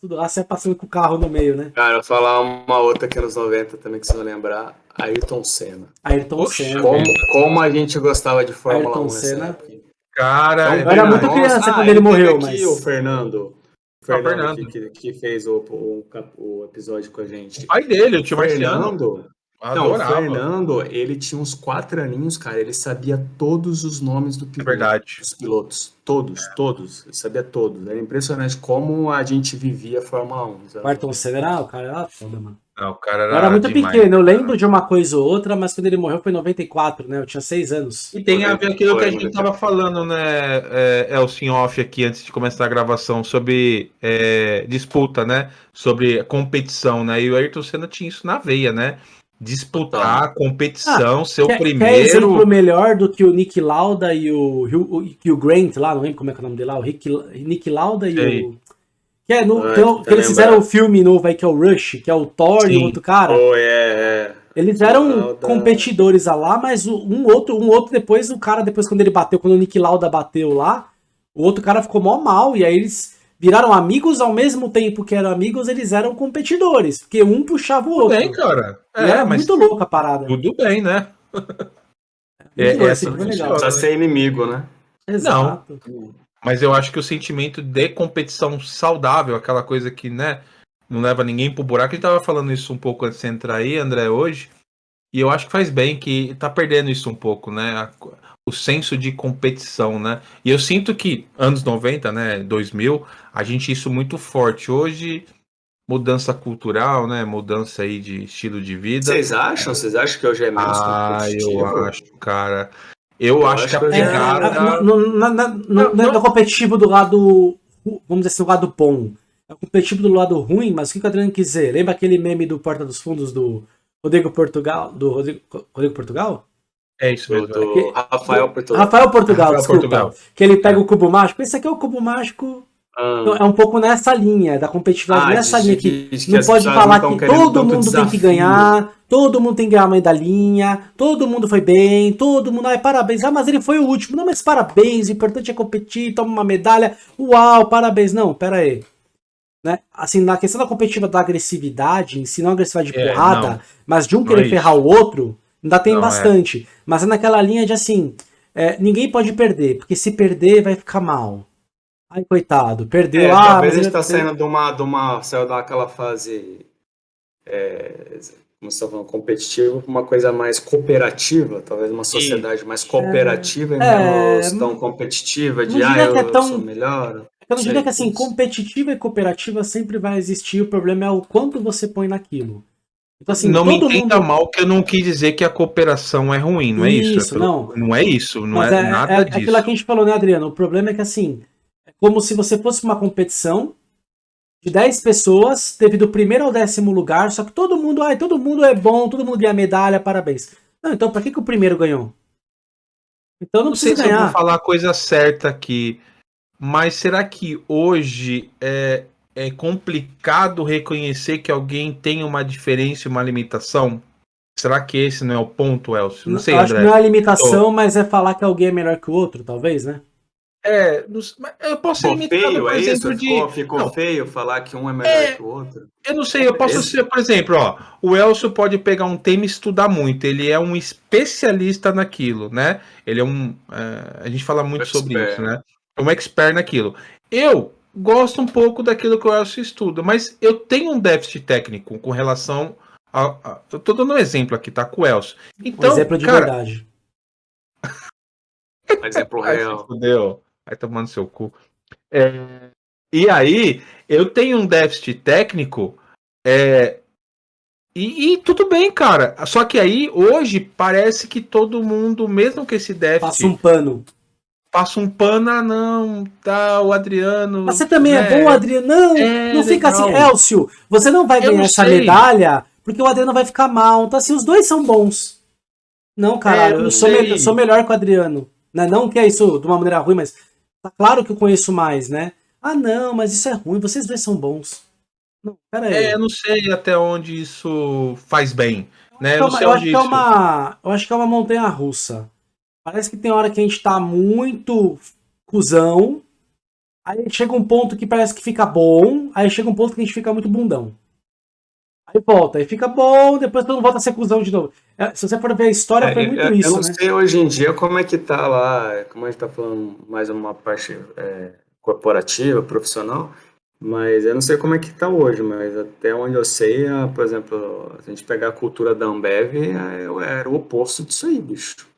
Tudo lá, você passando com o carro no meio, né? Cara, eu vou falar uma outra que é nos 90 também que você vai lembrar. Ayrton Senna. Ayrton Senna. Como, como a gente gostava de Fórmula Ayrton 1 nessa Senna. época. Cara, Então, eu era muito nossa, criança ah, quando ele teve morreu, aqui mas- o Fernando. O Fernando, Fernando. Que, que- fez o, o, o episódio com a gente. o pai dele, o tio Marciano. Não, o Adorava. Fernando, ele tinha uns quatro aninhos, cara. Ele sabia todos os nomes do É piloto, verdade. dos pilotos. Todos, todos. Ele sabia todos. Era impressionante como a gente vivia a Fórmula 1. sabe? O Ayrton Senna era, o cara era foda, mano. Não, o cara era, Eu era muito demais. pequeno, eu lembro de uma coisa ou outra, mas quando ele morreu foi em 94, né? Eu tinha 6 anos. E tem a ver aquilo que a gente né? tava falando, né, é, off aqui, antes de começar a gravação, sobre é, disputa, né, sobre competição, né, e o Ayrton Senna tinha isso na veia, né, disputar, competição, ser o Quer, quer primeiro... exemplo melhor do que o Nick Lauda e o, o, e o Grant lá, não lembro como é que é o nome dele lá, o Rick, Nick Lauda e Sei. o... Que, é no, Ah, que, o- tô que eles lembrando. fizeram o filme novo aí, que é o Rush, que é o Thor e Sim. o outro cara. Oh, é, é. Eles eram Lauda. competidores a lá, mas o- um outro, um outro depois, o cara, depois quando ele bateu, quando o Nick Lauda bateu lá, o outro cara ficou mó mal, e aí eles viraram amigos ao mesmo tempo que eram amigos, eles eram competidores, porque um puxava o Tudo outro. bem, cara. É, era mas muito louco a parada. tudo bem, né? É, louco, essa legal. Precisa ser inimigo, né? Exato. Mas eu acho que o sentimento de competição saudável, aquela coisa que, né, não leva ninguém pro buraco, a gente tava falando isso um pouco antes de entrar aí, André, hoje, e eu acho que faz bem, que tá perdendo isso um pouco, né, a- o senso de competição, né, e eu sinto que anos 90, né, 2000, a gente isso muito forte, hoje, mudança cultural, né, mudança aí de estilo de vida, Vocês acham? Vocês acham que hoje é menos ah, competitivo? eu acho, cara, eu, Eu acho, acho que a É, pegada... na- no- Não, não. no competitivo do lado, vamos dizer assim, do lado bom. É o competitivo do lado ruim, mas o que o Adriano quis dizer? Lembra aquele meme do Porta dos Fundos do Rodrigo Portugal? Do Rodrigo, Rodrigo Portugal? É isso Do, mesmo. do Que- Rafael Portugal. Rafael Portugal, Rafael desculpa. Portugal. Que ele pega o cubo mágico. Esse aqui é o cubo mágico. Ah, Então, é um pouco nessa linha, da competitividade Ah, nessa linha que de que não pode falar não que todo mundo tem que desafio. ganhar, todo mundo tem que ganhar a mãe da linha, todo mundo foi bem, todo mundo, ai, parabéns, ah, mas ele foi o último, não, mas parabéns, o importante é competir, toma uma medalha, uau, parabéns, não, pera aí. Né? Assim, na questão da competitiva da agressividade, em si, não agressividade de É, porrada, não. mas de um querer é ferrar o outro, ainda tem Não, é. bastante. Mas é naquela linha de assim, é, ninguém pode perder, porque se perder vai ficar mal. Ai, coitado, perdeu. É, ah, talvez a gente ele- tá saindo de uma, de uma. Saiu daquela fase. É, como você tá falando, competitiva pra uma coisa mais cooperativa, talvez uma sociedade mais cooperativa e É, menos tão competitiva, de não ah, eu, que é tão- sou melhor. Eu não diria que assim, competitiva e cooperativa sempre vai existir, o problema é o quanto você põe naquilo. Então, assim, não me entenda mundo. mal que eu não quis dizer que a cooperação é ruim, não é isso? Isso, É pelo- não. não é isso, não Mas é, é, nada é disso. aquilo que a gente falou, né, Adriano? O problema é que assim, é como se você fosse uma competição de 10 pessoas, teve do primeiro ao décimo lugar, só que todo mundo, ai, todo mundo é bom, todo mundo ganha medalha, parabéns. Não, então pra que, que o primeiro ganhou? Então não, não sei precisa se eu vou ganhar. falar a coisa certa aqui, mas será que hoje é, é complicado reconhecer que alguém tem uma diferença e uma limitação? Será que esse não é o ponto, Elcio? Não sei, Eu acho que André. não é limitação, mas é falar que alguém é melhor que o outro, talvez, né? É, não sei, mas eu posso ser limitado, feio, por é isso? exemplo, de... Ficou, ficou Não. feio falar que um é melhor É. que o outro? Eu não sei, eu posso Esse- ser, por exemplo, ó, o Elcio pode pegar um tema e estudar muito, ele é um especialista naquilo, né? Ele é um. é, a gente fala muito sobre isso, né? É um expert naquilo. Eu gosto um pouco daquilo que o Elcio estuda, mas eu tenho um déficit técnico com relação a. a- eu tô dando um exemplo aqui, tá? Com o Elcio. Um Então, exemplo de cara, verdade. Exemplo Ai, se real. fudeu. Vai tomando seu cu. É, e aí, eu tenho um déficit técnico. é, e, e tudo bem, cara. Só que aí, hoje, parece que todo mundo, mesmo que esse déficit, Passa um pano. Passa um pano, ah, não, tá, o Adriano. Você também é, né, bom, Adriano? Não, É, não fica legal. assim, Elcio, você não vai ganhar não essa medalha porque o Adriano vai ficar mal. Então, assim, os dois são bons. Não, caralho, É, eu eu, sou, eu sou melhor que o Adriano. Né? Não que é isso de uma maneira ruim, mas tá claro que eu conheço mais, né? Ah, não, mas isso é ruim, vocês dois são bons. Não, pera aí. É, eu não sei até onde isso faz bem. Né? Eu não sei eu, acho que é uma, eu acho que é uma montanha russa. Parece que tem hora que a gente tá muito cuzão Aí chega um ponto que parece que fica bom, aí chega um ponto que a gente fica muito bundão. Aí volta, aí fica bom, depois todo mundo volta a ser cuzão de novo. É, se você for ver a história, é, foi muito eu, isso, Eu não né? sei hoje em dia como é que tá lá, como a gente tá falando mais uma parte é, corporativa, profissional, mas eu não sei como é que tá hoje, mas até onde eu sei, por exemplo, se a gente pegar a cultura da Ambev, era o oposto disso aí, bicho.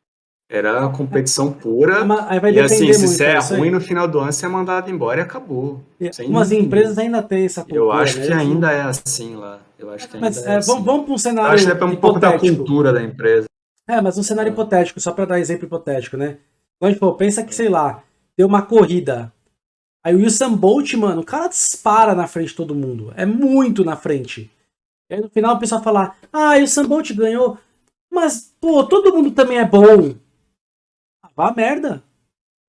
Era competição pura. e assim, se você é ruim no final do ano, você é mandado embora e acabou. E, umas empresas ainda têm essa cultura. Eu acho que ainda é assim lá. Eu acho que mas, ainda é, é assim. vamos, vamos para um cenário. Eu acho que é um pouco da cultura da empresa. É, mas um cenário é. hipotético, só para dar exemplo hipotético, né? Então, tipo, pensa que, sei lá, deu uma corrida. Aí o Usain Bolt, mano, o cara dispara na frente de todo mundo. É muito na frente. E aí no final o pessoal fala, ah, o Usain Bolt ganhou. Mas, pô, todo mundo também é bom vá a merda.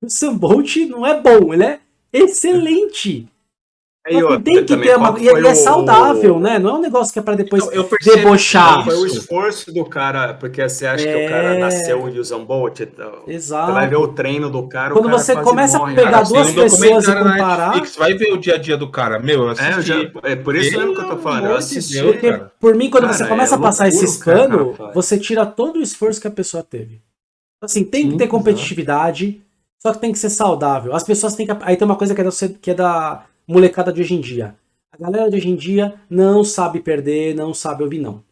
O Sam Bolt não é bom, ele é excelente. É, eu, tem que ter uma. E ele é saudável, o... né? Não é um negócio que é pra depois eu, eu debochar. Foi o esforço do cara, porque você acha é... que o cara é. nasceu em Usain Bolt. Então, Exato. Você vai ver o treino do cara. Quando cara você começa a pegar cara, duas pessoas e comparar. Netflix, vai ver o dia a dia do cara. Meu, eu assisti. É, já, é por isso mesmo que eu tô falando. Eu assisti. Porque, por mim, quando cara, você começa a passar esses panos, você tira todo o esforço que a pessoa teve. Assim, tem que ter competitividade, só que tem que ser saudável. As pessoas têm que. Aí tem uma coisa que é, da, que é da molecada de hoje em dia. A galera de hoje em dia não sabe perder, não sabe ouvir não.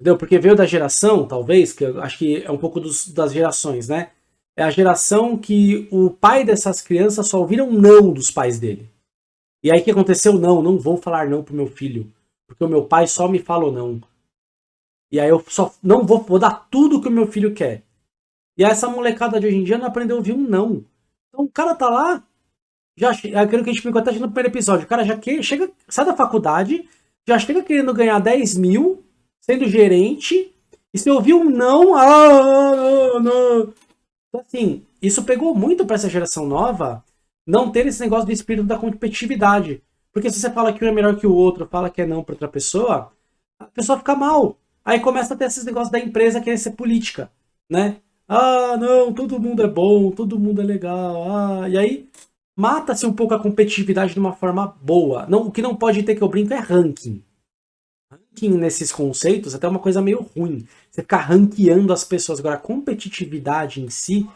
Entendeu? Porque veio da geração, talvez, que eu acho que é um pouco dos, das gerações, né? É a geração que o pai dessas crianças só ouviram não dos pais dele. E aí o que aconteceu? Não, não vou falar não pro meu filho. Porque o meu pai só me falou não. E aí eu só não vou, vou dar tudo que o meu filho quer. E essa molecada de hoje em dia não aprendeu a ouvir um não. Então o cara tá lá, já é aquilo que a gente até no primeiro episódio. O cara já que, chega, sai da faculdade, já chega querendo ganhar 10 mil, sendo gerente, e se ouvir um não, ah, não, não. Então, assim, isso pegou muito para essa geração nova não ter esse negócio do espírito da competitividade. Porque se você fala que um é melhor que o outro, fala que é não para outra pessoa, a pessoa fica mal. Aí começa a ter esses negócios da empresa querer ser política, né? Ah, não, todo mundo é bom, todo mundo é legal. Ah, e aí mata-se um pouco a competitividade de uma forma boa. Não, o que não pode ter que eu brinco é ranking. Ranking nesses conceitos é até uma coisa meio ruim. Você ficar ranqueando as pessoas. Agora, a competitividade em si,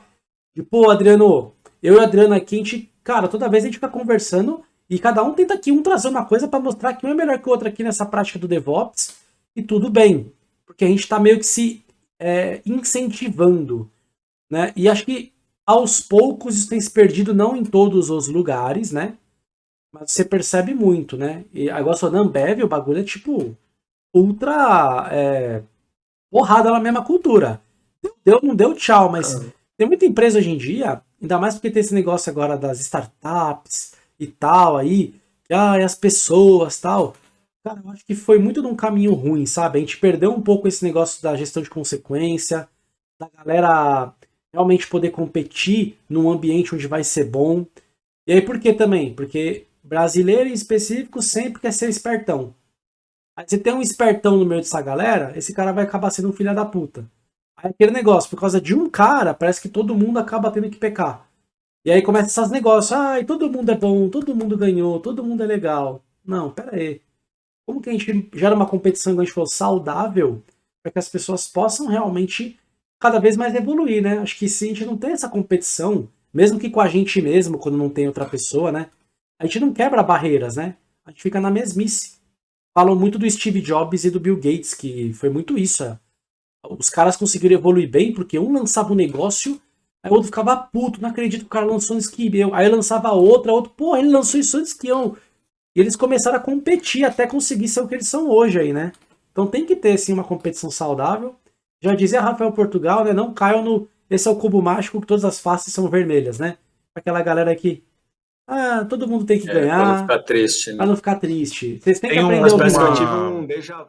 de pô, Adriano, eu e Adriano aqui, a gente, cara, toda vez a gente fica conversando e cada um tenta aqui um trazer uma coisa para mostrar que um é melhor que o outro aqui nessa prática do DevOps e tudo bem porque a gente está meio que se é, incentivando. Né? E acho que aos poucos isso tem se perdido, não em todos os lugares, né? Mas você percebe muito, né? E agora só na Ambev, o bagulho é tipo ultra é, porrada na mesma cultura. Deu, não deu tchau, mas ah. tem muita empresa hoje em dia, ainda mais porque tem esse negócio agora das startups e tal aí, que ah, as pessoas tal. Cara, eu acho que foi muito num caminho ruim, sabe? A gente perdeu um pouco esse negócio da gestão de consequência, da galera realmente poder competir num ambiente onde vai ser bom. E aí por que também? Porque brasileiro em específico sempre quer ser espertão. Aí você tem um espertão no meio dessa galera, esse cara vai acabar sendo um filho da puta. Aí aquele negócio, por causa de um cara, parece que todo mundo acaba tendo que pecar. E aí começa esses negócios, ai, todo mundo é bom, todo mundo ganhou, todo mundo é legal. Não, pera aí. Como que a gente gera uma competição que a gente for saudável para que as pessoas possam realmente cada vez mais evoluir, né? Acho que se a gente não tem essa competição, mesmo que com a gente mesmo, quando não tem outra pessoa, né? A gente não quebra barreiras, né? A gente fica na mesmice. Falam muito do Steve Jobs e do Bill Gates, que foi muito isso. É. Os caras conseguiram evoluir bem porque um lançava um negócio, aí o outro ficava puto, não acredito que o cara lançou antes que eu. Aí lançava outra, outro, pô, ele lançou isso antes que eu. E eles começaram a competir até conseguir ser o que eles são hoje aí, né? Então tem que ter, sim, uma competição saudável. Já dizia Rafael Portugal, né? Não caiam no... Esse é o cubo mágico que todas as faces são vermelhas, né? Aquela galera que... Ah, todo mundo tem que é, ganhar. Pra não ficar triste, né? Pra não ficar triste. Vocês têm tem que aprender um, alguma... um déjà